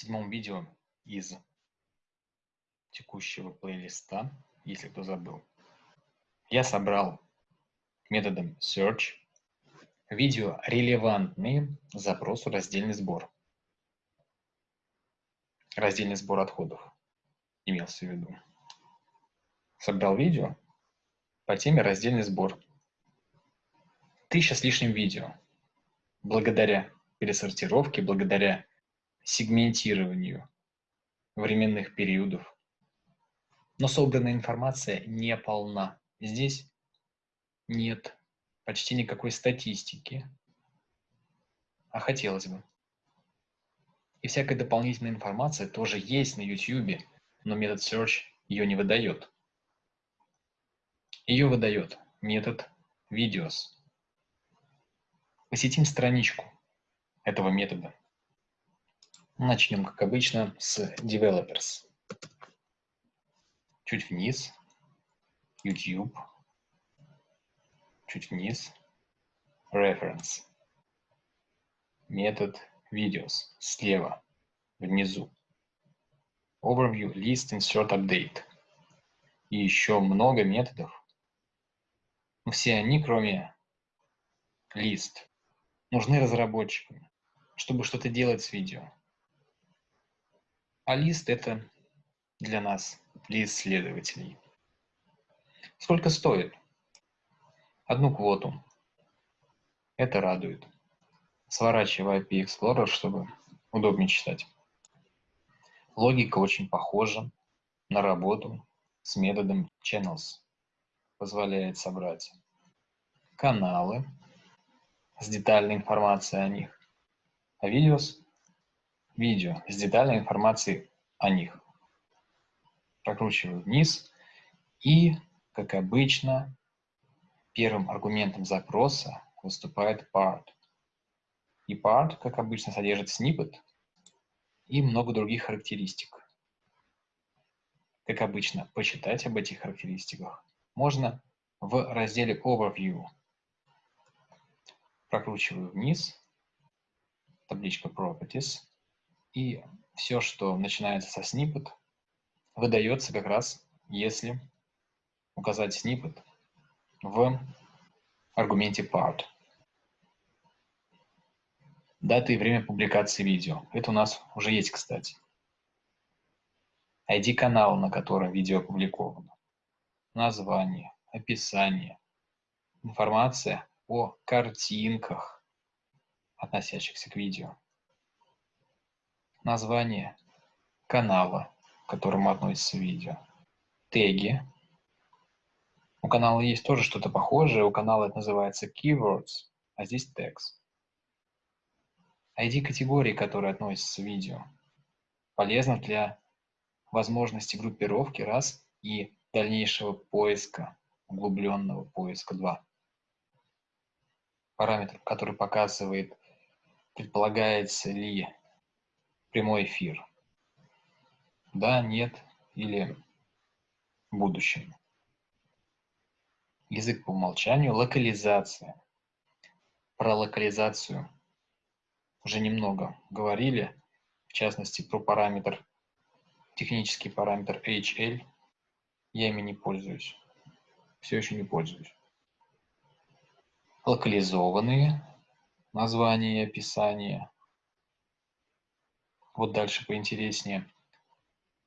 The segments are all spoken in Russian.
седьмом видео из текущего плейлиста, если кто забыл, я собрал методом search видео, релевантные запросу раздельный сбор. Раздельный сбор отходов имелся в виду. Собрал видео по теме раздельный сбор. Тысяча с лишним видео. Благодаря пересортировке, благодаря сегментированию временных периодов. Но собранная информация не полна. Здесь нет почти никакой статистики, а хотелось бы. И всякая дополнительная информация тоже есть на YouTube, но метод search ее не выдает. Ее выдает метод videos. Посетим страничку этого метода. Начнем, как обычно, с developers. Чуть вниз, YouTube, чуть вниз, reference, метод videos, слева, внизу, overview, list, insert, update. И еще много методов. Но все они, кроме list, нужны разработчикам, чтобы что-то делать с видео. А лист – это для нас, для исследователей. Сколько стоит? Одну квоту. Это радует. Сворачиваю IP Explorer, чтобы удобнее читать. Логика очень похожа на работу с методом channels. Позволяет собрать каналы с детальной информацией о них, а видеос видео с детальной информацией о них. Прокручиваю вниз и, как обычно, первым аргументом запроса выступает part. И part, как обычно, содержит snippet и много других характеристик. Как обычно, почитать об этих характеристиках можно в разделе Overview. Прокручиваю вниз, табличка Properties, и все, что начинается со snippet, выдается как раз, если указать snippet в аргументе part. Дата и время публикации видео. Это у нас уже есть, кстати. ID канала, на котором видео опубликовано. Название, описание, информация о картинках, относящихся к видео название канала, к которому относится видео, теги. У канала есть тоже что-то похожее, у канала это называется keywords, а здесь текст. ID категории, которые относятся к видео, полезно для возможности группировки раз и дальнейшего поиска, углубленного поиска 2. Параметр, который показывает, предполагается ли прямой эфир. Да, нет или в будущем. Язык по умолчанию, локализация. Про локализацию уже немного говорили, в частности про параметр, технический параметр HL. Я ими не пользуюсь. Все еще не пользуюсь. Локализованные названия и описания вот дальше поинтереснее.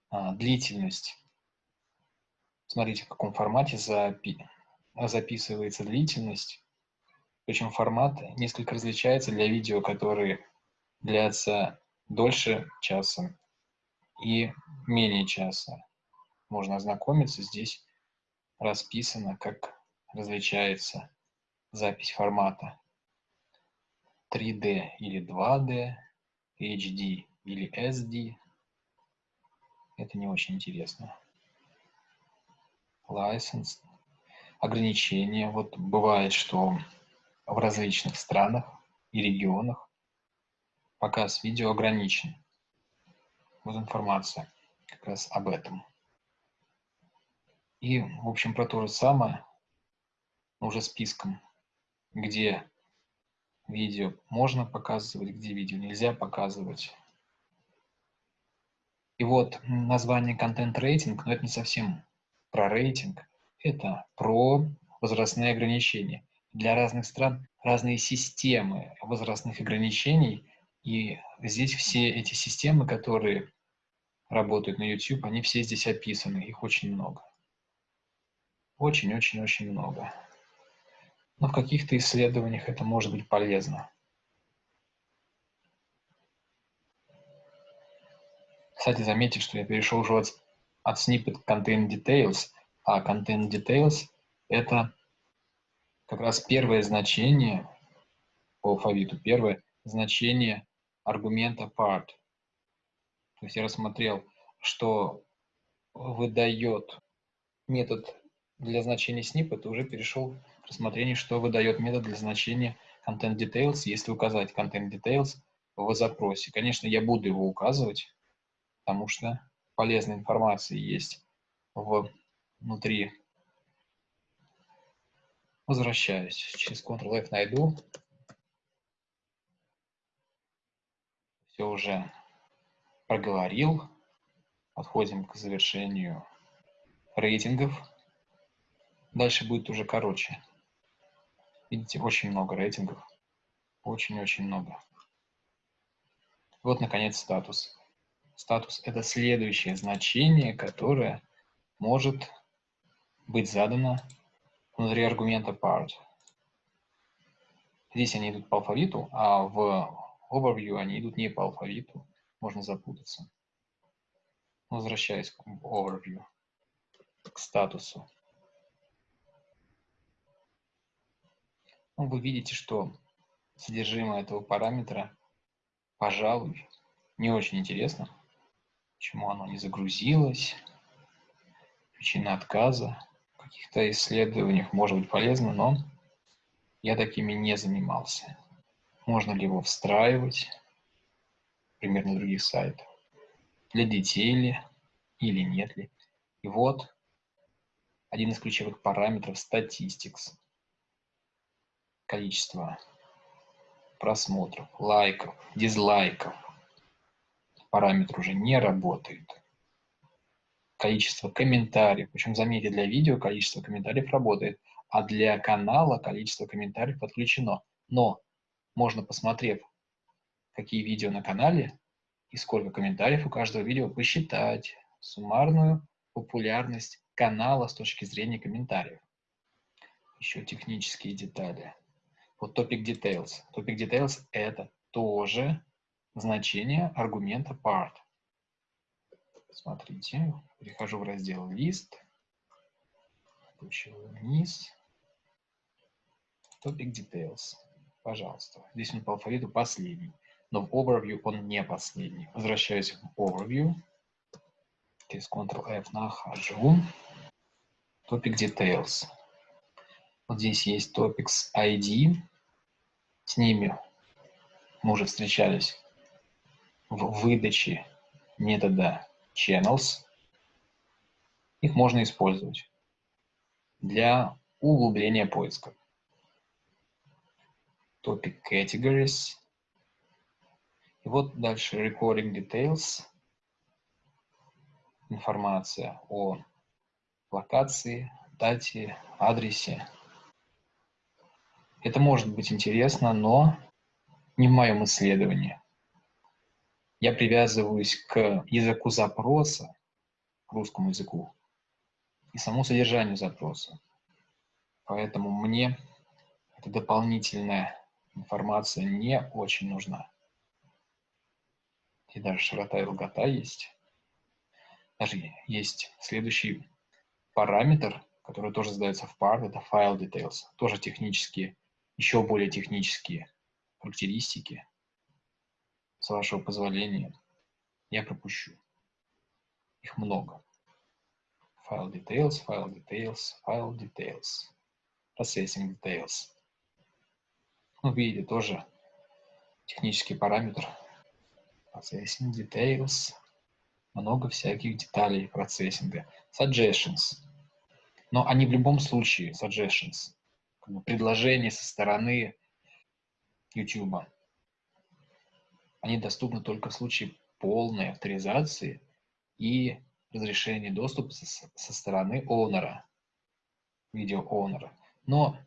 А, длительность. Смотрите, в каком формате запи записывается длительность. Причем формат несколько различается для видео, которые длятся дольше часа и менее часа. Можно ознакомиться. Здесь расписано, как различается запись формата 3D или 2D, HD или SD. Это не очень интересно. License. Ограничения. Вот бывает, что в различных странах и регионах показ видео ограничен. Вот информация как раз об этом. И, в общем, про то же самое, уже списком, где видео можно показывать, где видео нельзя показывать И вот название контент-рейтинг, но это не совсем про рейтинг, это про возрастные ограничения. Для разных стран разные системы возрастных ограничений, и здесь все эти системы, которые работают на YouTube, они все здесь описаны, их очень много. Очень-очень-очень много. Но в каких-то исследованиях это может быть полезно. Кстати, заметьте, что я перешел уже от, от snippet content details, а content details – это как раз первое значение по алфавиту, первое значение аргумента part. То есть я рассмотрел, что выдает метод для значения snippet, уже перешел к рассмотрению, что выдает метод для значения content details, если указать content details в запросе. Конечно, я буду его указывать, потому что полезная информация есть внутри. Возвращаюсь. Через Ctrl-F найду. Все уже проговорил. Подходим к завершению рейтингов. Дальше будет уже короче. Видите, очень много рейтингов. Очень-очень много. Вот, наконец, статус. Статус – это следующее значение, которое может быть задано внутри аргумента part. Здесь они идут по алфавиту, а в overview они идут не по алфавиту. Можно запутаться. Возвращаясь к overview, к статусу. Ну, вы видите, что содержимое этого параметра, пожалуй, не очень интересно почему оно не загрузилось, причина отказа. В каких-то исследованиях может быть полезно, но я такими не занимался. Можно ли его встраивать, например, на других сайтах, для детей ли или нет ли. И вот один из ключевых параметров Statistics. Количество просмотров, лайков, дизлайков, параметр уже не работает. Количество комментариев, причем заметьте, для видео количество комментариев работает, а для канала количество комментариев подключено. Но можно, посмотрев, какие видео на канале и сколько комментариев у каждого видео, посчитать суммарную популярность канала с точки зрения комментариев. Еще технические детали. Вот topic details. Topic details это тоже значение аргумента part. Смотрите, перехожу в раздел лист, опущу вниз, topic details, пожалуйста. Здесь он по алфавиту последний, но в overview он не последний. Возвращаюсь в overview, через Ctrl-F нахожу, topic details. Вот здесь есть topics ID, с ними мы уже встречались в выдаче метода channels. Их можно использовать для углубления поиска. Topic categories. И вот дальше recording details. Информация о локации, дате, адресе. Это может быть интересно, но не в моем исследовании я привязываюсь к языку запроса, к русскому языку, и самому содержанию запроса. Поэтому мне эта дополнительная информация не очень нужна. И даже широта и долгота есть. Даже есть следующий параметр, который тоже задается в пар, это file details. Тоже технические, еще более технические характеристики, с вашего позволения, я пропущу. Их много. File details, file details, file details, processing details. Ну, видите, тоже технический параметр. Processing details. Много всяких деталей процессинга. Suggestions. Но они в любом случае, suggestions, предложения со стороны YouTube они доступны только в случае полной авторизации и разрешение доступа со, со стороны оунера, видео оунера. Но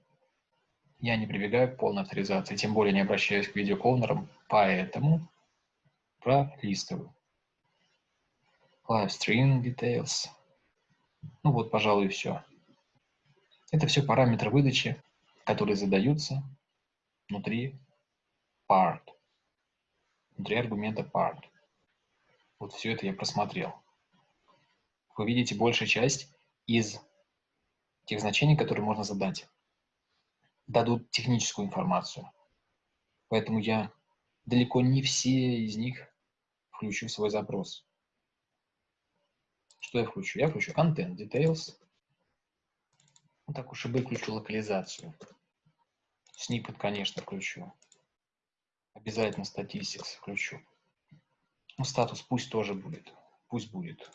я не прибегаю к полной авторизации, тем более не обращаюсь к видео оунерам, поэтому пролистываю. Live streaming details. Ну вот, пожалуй, все. Это все параметры выдачи, которые задаются внутри part, внутри аргумента part. Вот все это я просмотрел. Вы видите большая часть из тех значений, которые можно задать, дадут техническую информацию. Поэтому я далеко не все из них включу в свой запрос. Что я включу? Я включу content details. Ну, так уж и выключу локализацию. Snippet, конечно, включу. Обязательно statistics включу. Ну, статус пусть тоже будет. Пусть будет.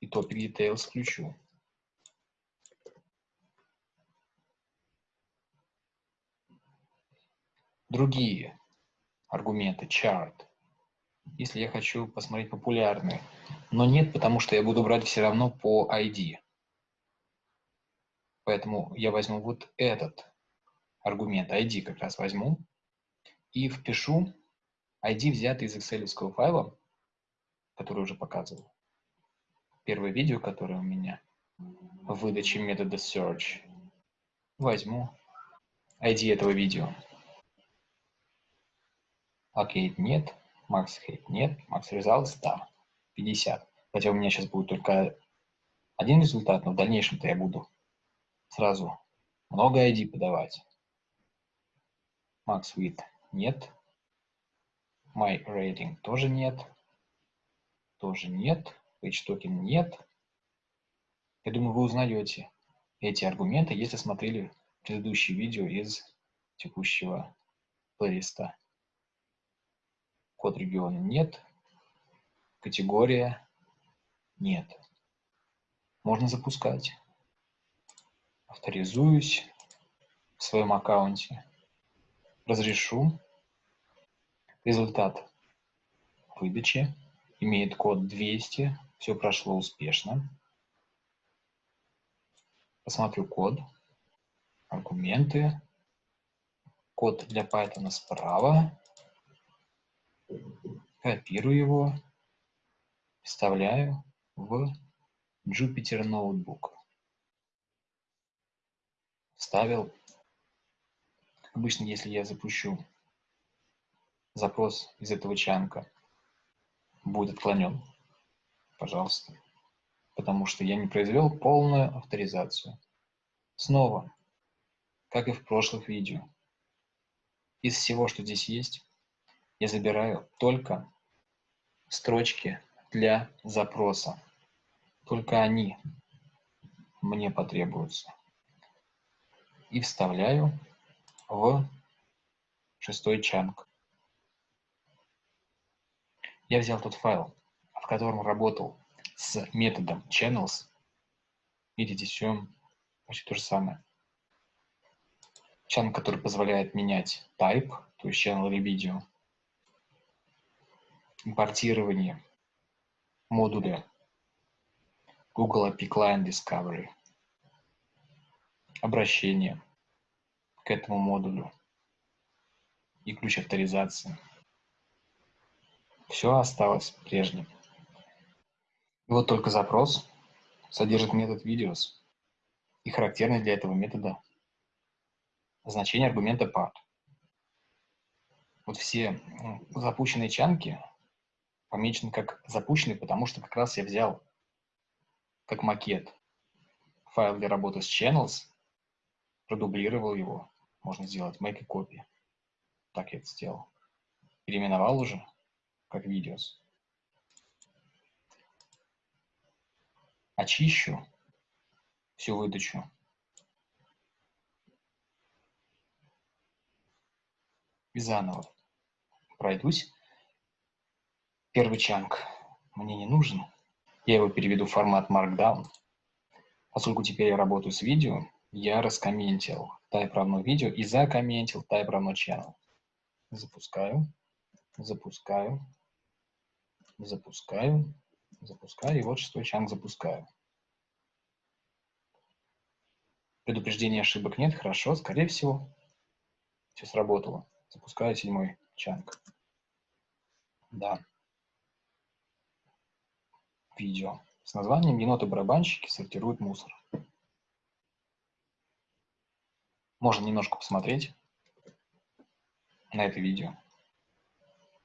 И topic details включу. Другие аргументы, chart. Если я хочу посмотреть популярные. Но нет, потому что я буду брать все равно по ID. Поэтому я возьму вот этот аргумент ID как раз возьму и впишу ID, взятый из excel файла, который уже показывал. Первое видео, которое у меня в выдаче метода search. Возьму ID этого видео. Окей, нет. Max Hate нет. Max Results, да. 50. Хотя у меня сейчас будет только один результат, но в дальнейшем-то я буду сразу много ID подавать. Max Width нет. My Rating тоже нет. Тоже нет. Page Token нет. Я думаю, вы узнаете эти аргументы, если смотрели предыдущие видео из текущего плейлиста. Код региона нет. Категория нет. Можно запускать. Авторизуюсь в своем аккаунте. Разрешу Результат выдачи имеет код 200. Все прошло успешно. Посмотрю код, аргументы. Код для Python справа. Копирую его, вставляю в Jupyter Notebook. Вставил. Обычно, если я запущу запрос из этого чанка будет отклонен, пожалуйста, потому что я не произвел полную авторизацию. Снова, как и в прошлых видео, из всего, что здесь есть, я забираю только строчки для запроса. Только они мне потребуются. И вставляю в шестой чанк. Я взял тот файл, в котором работал с методом channels. Видите, все почти то же самое. Channel, который позволяет менять type, то есть channel или видео. Импортирование модуля Google API Client Discovery. Обращение к этому модулю и ключ авторизации все осталось прежним. И вот только запрос содержит метод videos и характерный для этого метода значение аргумента part. Вот все запущенные чанки помечены как запущенные, потому что как раз я взял как макет файл для работы с channels, продублировал его, можно сделать make a copy. Так я это сделал. Переименовал уже как видеос. Очищу всю выдачу. И заново пройдусь. Первый чанк мне не нужен. Я его переведу в формат Markdown. Поскольку теперь я работаю с видео, я раскомментил type равно видео и закомментил type равно channel. Запускаю, запускаю, Запускаю. Запускаю. И вот шестой чанг запускаю. Предупреждения ошибок нет. Хорошо. Скорее всего, все сработало. Запускаю седьмой чанг. Да. Видео. С названием «Еноты-барабанщики сортируют мусор». Можно немножко посмотреть на это видео.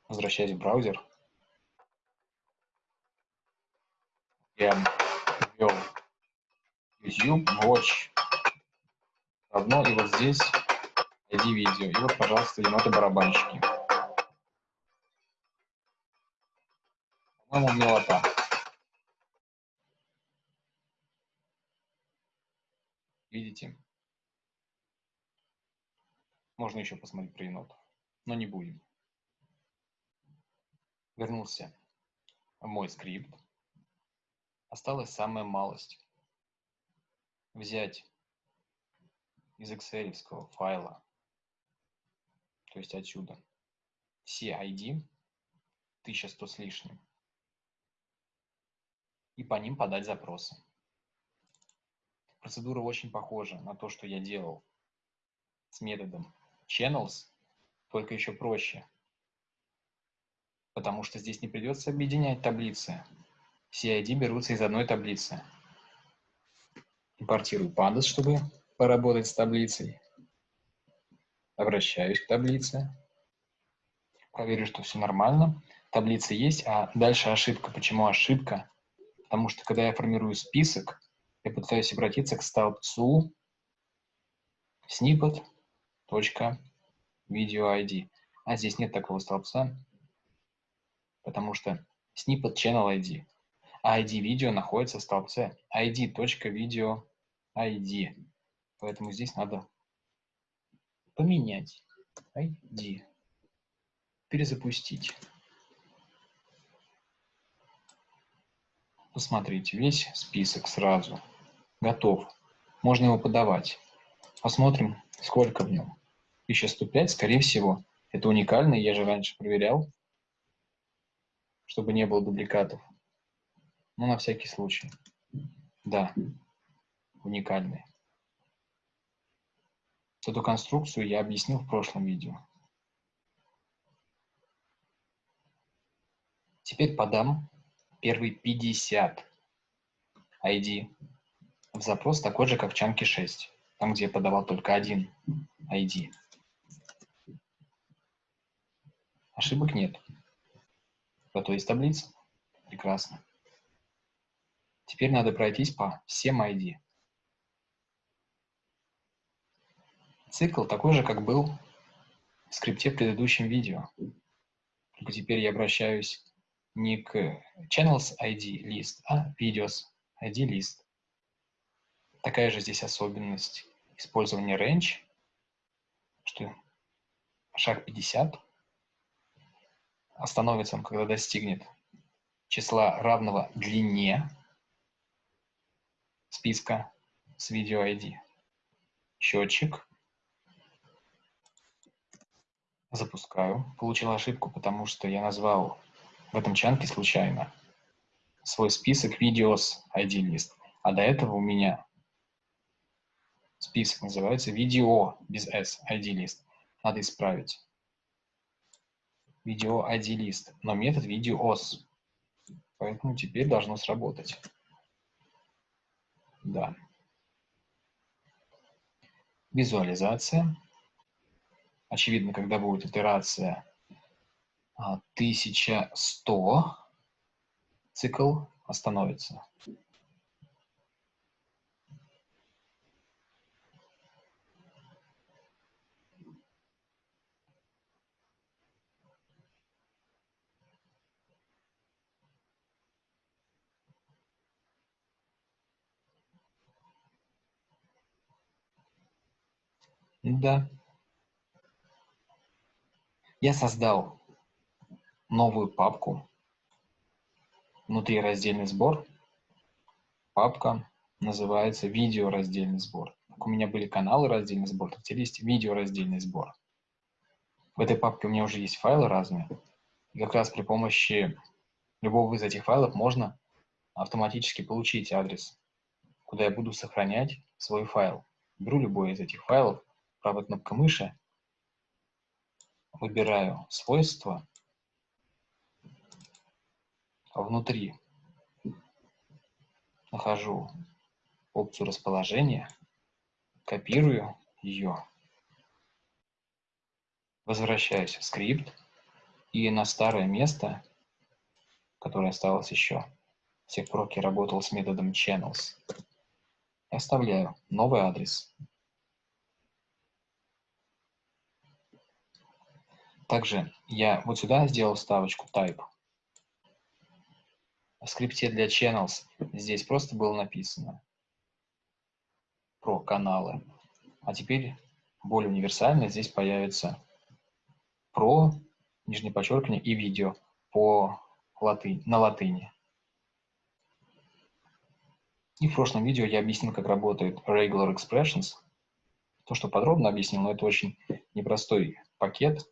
Возвращаясь в браузер. Я ввел YouTube Watch равно, и вот здесь ID видео. И вот, пожалуйста, еноты-барабанщики. По-моему, милота. Видите? Можно еще посмотреть про енотов, но не будем. Вернулся мой скрипт. Осталась самая малость. Взять из excel файла, то есть отсюда, все ID, 1100 с лишним, и по ним подать запросы. Процедура очень похожа на то, что я делал с методом channels, только еще проще. Потому что здесь не придется объединять таблицы. Все ID берутся из одной таблицы. Импортирую pandas, чтобы поработать с таблицей. Обращаюсь к таблице. Проверю, что все нормально. Таблица есть, а дальше ошибка. Почему ошибка? Потому что когда я формирую список, я пытаюсь обратиться к столбцу snippet точка видео ID. А здесь нет такого столбца, потому что snippet channel ID. А ID видео находится в столбце ID точка видео ID. Поэтому здесь надо поменять ID. Перезапустить. Посмотрите, весь список сразу готов. Можно его подавать. Посмотрим, сколько в нем. 1105, скорее всего, это уникальный, я же раньше проверял, чтобы не было дубликатов. Но на всякий случай. Да, уникальный. Эту конструкцию я объяснил в прошлом видео. Теперь подам первый 50 ID в запрос такой же, как в чанке 6, там, где я подавал только один ID. Ошибок нет. Зато есть таблица. Прекрасно. Теперь надо пройтись по всем ID. Цикл такой же, как был в скрипте в предыдущем видео. Только теперь я обращаюсь не к channels ID list, а videos ID list. Такая же здесь особенность использования range, что шаг 50 остановится он, когда достигнет числа равного длине списка с видео ID. Счетчик. Запускаю. Получил ошибку, потому что я назвал в этом чанке случайно свой список видеос ID лист. А до этого у меня список называется видео без S ID лист. Надо исправить видео ID лист, но метод videos. Поэтому теперь должно сработать. Да. Визуализация. Очевидно, когда будет итерация 1100, а, цикл остановится. Да. Я создал новую папку. Внутри раздельный сбор. Папка называется видео раздельный сбор. у меня были каналы раздельный сбор, так теперь есть видео раздельный сбор. В этой папке у меня уже есть файлы разные. И как раз при помощи любого из этих файлов можно автоматически получить адрес, куда я буду сохранять свой файл. Беру любой из этих файлов, правой кнопкой мыши, выбираю свойства, внутри. Нахожу опцию расположения, копирую ее, возвращаюсь в скрипт и на старое место, которое осталось еще, пор, я работал с методом channels, оставляю новый адрес. Также я вот сюда сделал ставочку type. В скрипте для channels здесь просто было написано про каналы. А теперь более универсально здесь появится про, нижнее подчеркивание, и видео по латынь, на латыни. И в прошлом видео я объяснил, как работает Regular Expressions. То, что подробно объяснил, но это очень непростой пакет.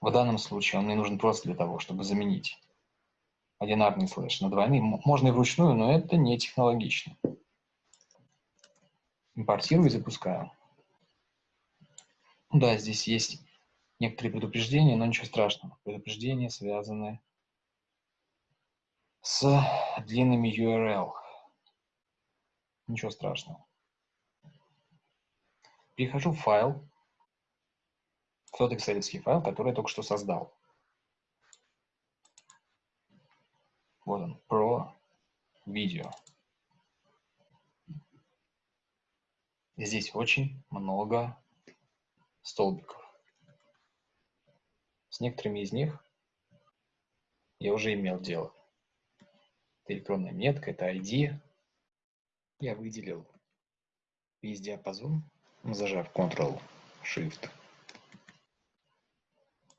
В данном случае он мне нужен просто для того, чтобы заменить одинарный слэш на двойный. Можно и вручную, но это не технологично. Импортирую и запускаю. Да, здесь есть некоторые предупреждения, но ничего страшного. Предупреждения связаны с длинными URL. Ничего страшного. Перехожу в файл, тот excel файл, который я только что создал. Вот он, про видео. Здесь очень много столбиков. С некоторыми из них я уже имел дело. Это электронная метка, это ID. Я выделил весь диапазон, зажав Ctrl-Shift.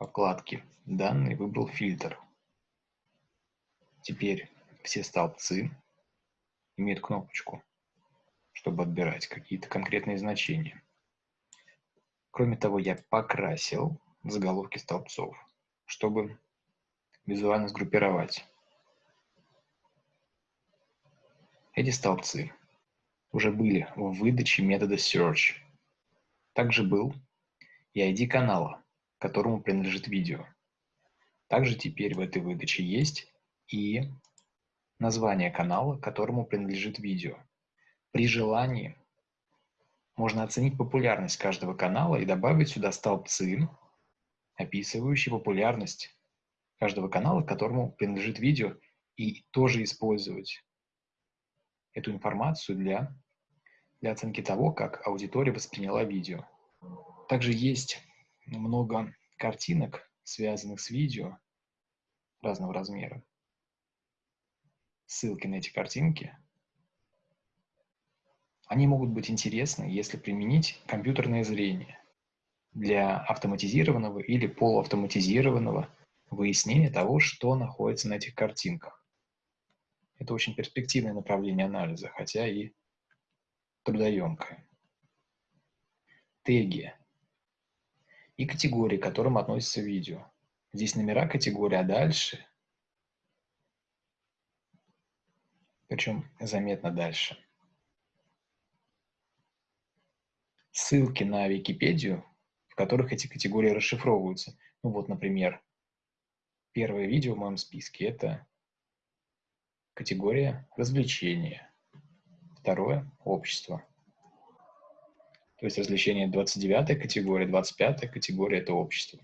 Вкладки «Данные» выбрал фильтр. Теперь все столбцы имеют кнопочку, чтобы отбирать какие-то конкретные значения. Кроме того, я покрасил заголовки столбцов, чтобы визуально сгруппировать. Эти столбцы уже были в выдаче метода search. Также был и ID канала, которому принадлежит видео. Также теперь в этой выдаче есть и название канала, которому принадлежит видео. При желании можно оценить популярность каждого канала и добавить сюда столбцы, описывающий популярность каждого канала, которому принадлежит видео, и тоже использовать эту информацию для, для оценки того, как аудитория восприняла видео. Также есть много картинок, связанных с видео разного размера. Ссылки на эти картинки. Они могут быть интересны, если применить компьютерное зрение для автоматизированного или полуавтоматизированного выяснения того, что находится на этих картинках. Это очень перспективное направление анализа, хотя и трудоемкое. Теги и категории, к которым относится видео. Здесь номера категории, а дальше, причем заметно дальше, ссылки на Википедию в которых эти категории расшифровываются. Ну вот, например, первое видео в моем списке – это категория развлечения. Второе – общество. То есть развлечение – 29 категория, 25 категория – это общество.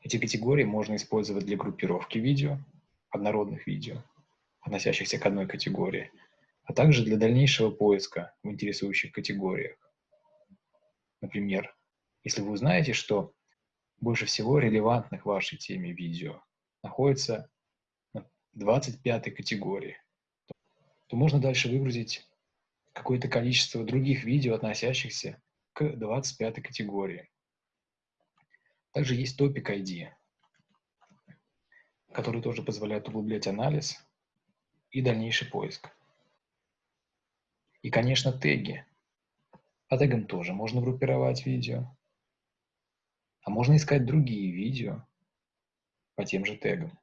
Эти категории можно использовать для группировки видео, однородных видео, относящихся к одной категории, а также для дальнейшего поиска в интересующих категориях. Например, если вы узнаете, что больше всего релевантных вашей теме видео находится на 25 категории, то можно дальше выгрузить какое-то количество других видео, относящихся к 25 категории. Также есть Topic ID, который тоже позволяет углублять анализ и дальнейший поиск. И, конечно, теги, По тегам тоже можно группировать видео. А можно искать другие видео по тем же тегам.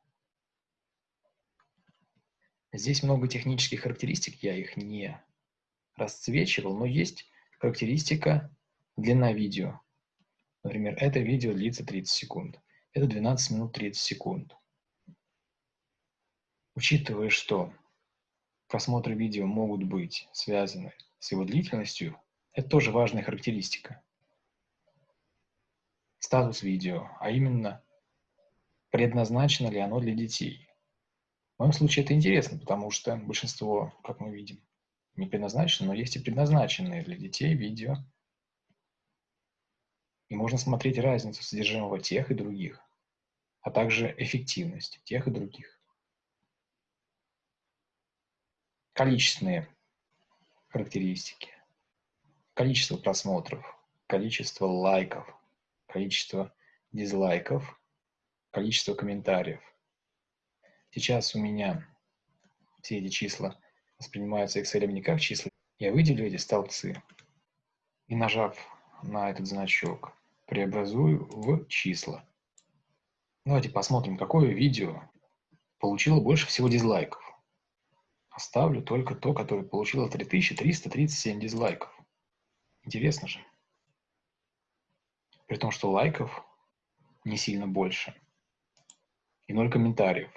Здесь много технических характеристик, я их не расцвечивал, но есть характеристика длина видео. Например, это видео длится 30 секунд. Это 12 минут 30 секунд. Учитывая, что просмотры видео могут быть связаны с его длительностью, это тоже важная характеристика. Статус видео, а именно, предназначено ли оно для детей. В моем случае это интересно, потому что большинство, как мы видим, не предназначено, но есть и предназначенные для детей видео. И можно смотреть разницу содержимого тех и других, а также эффективность тех и других. Количественные характеристики количество просмотров, количество лайков, количество дизлайков, количество комментариев. Сейчас у меня все эти числа воспринимаются Excel не как числа. Я выделю эти столбцы и, нажав на этот значок, преобразую в числа. Давайте посмотрим, какое видео получило больше всего дизлайков. Оставлю только то, которое получило 3337 дизлайков. Интересно же. При том, что лайков не сильно больше. И ноль комментариев.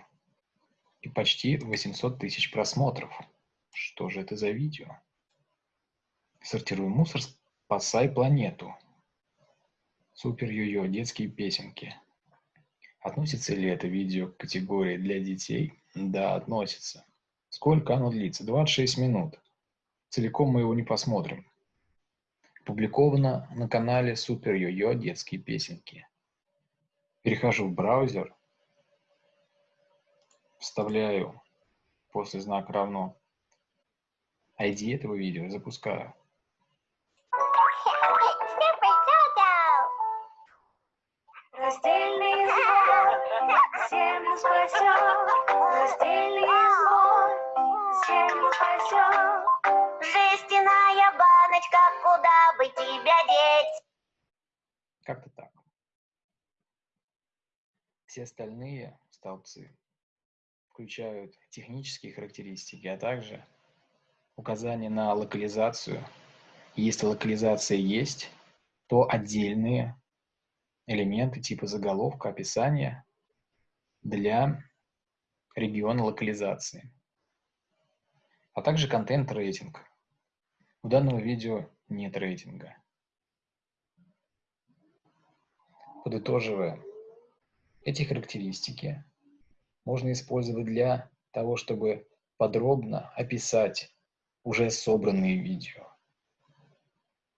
И почти 800 тысяч просмотров. Что же это за видео? Сортируем мусор, спасай планету. Супер йо-йо, детские песенки. Относится ли это видео к категории для детей? Да, относится. Сколько оно длится? 26 минут. Целиком мы его не посмотрим. Опубликовано на канале Супер Йо-Йо детские песенки. Перехожу в браузер, вставляю после знака равно ID этого видео, запускаю. Раздельный сбор, всем спасет. Раздельный сбор, всем спасет. Жестяная баночка, куда бы тебя деть? Как-то так. Все остальные столбцы включают технические характеристики, а также указание на локализацию. Если локализация есть, то отдельные элементы типа заголовка, описания для региона локализации, а также контент-рейтинг. У данного видео нет рейтинга. Подытоживая, эти характеристики можно использовать для того, чтобы подробно описать уже собранные видео,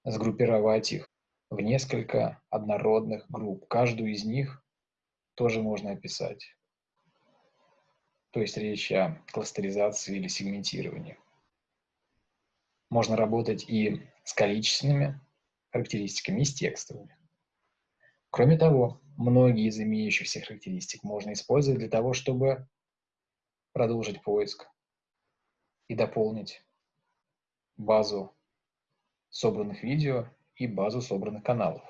сгруппировать их в несколько однородных групп. Каждую из них тоже можно описать. То есть речь о кластеризации или сегментировании. Можно работать и с количественными характеристиками, и с текстовыми. Кроме того, многие из имеющихся характеристик можно использовать для того, чтобы продолжить поиск и дополнить базу собранных видео и базу собранных каналов.